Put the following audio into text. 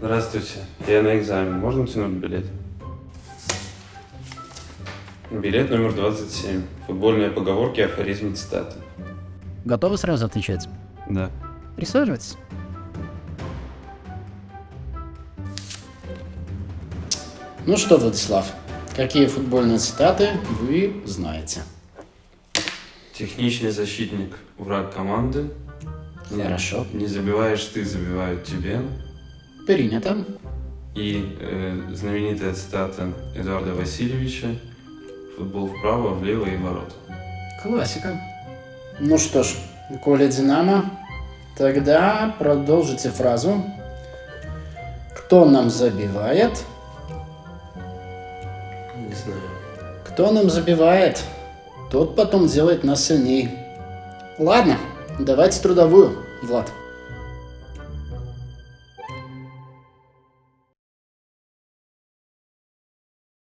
Здравствуйте, я на экзамен. Можно тянуть билет? Билет номер 27. Футбольные поговорки, афоризмы, цитаты. Готовы сразу отвечать? Да. Присаживайтесь. Ну что, Владислав, какие футбольные цитаты вы знаете? Техничный защитник, враг команды. Не- Хорошо. Не забиваешь ты, забивают тебе. Принято. И э, знаменитая цитата Эдуарда Васильевича. Футбол вправо, влево и ворота. Классика. Ну что ж, Коля Динамо, тогда продолжите фразу. Кто нам забивает? Не знаю. Кто нам забивает, тот потом делает нас сильней. Ладно, давайте трудовую, Влад.